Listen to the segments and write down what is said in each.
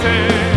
José.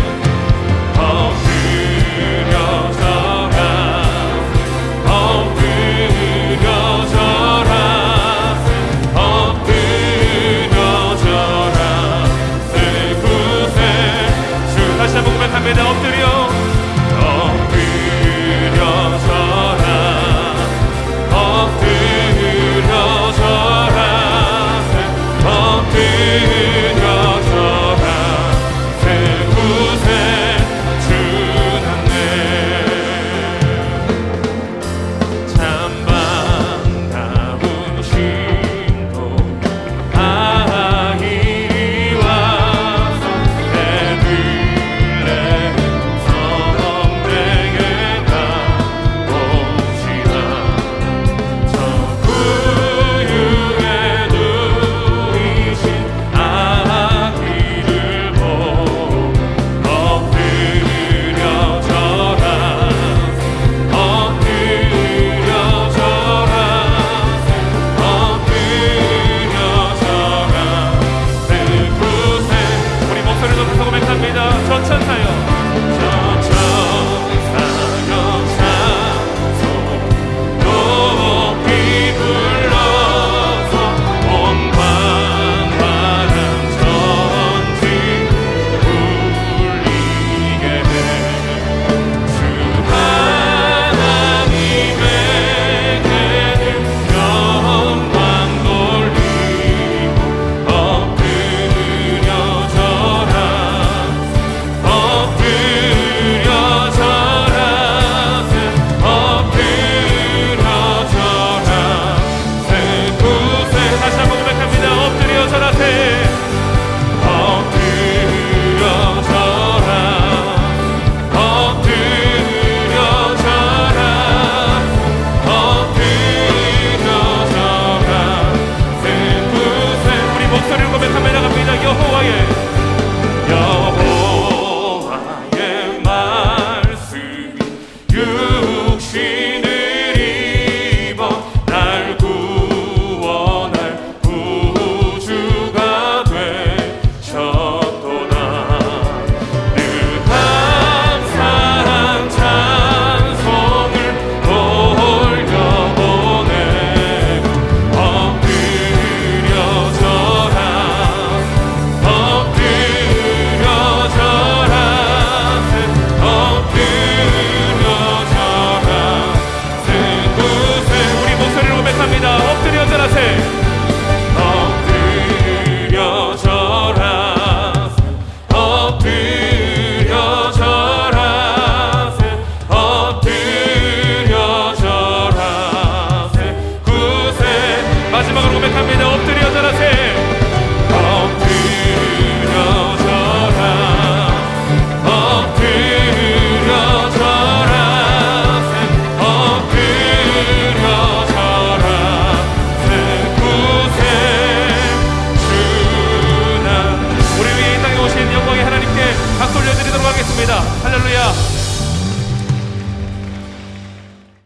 Chile.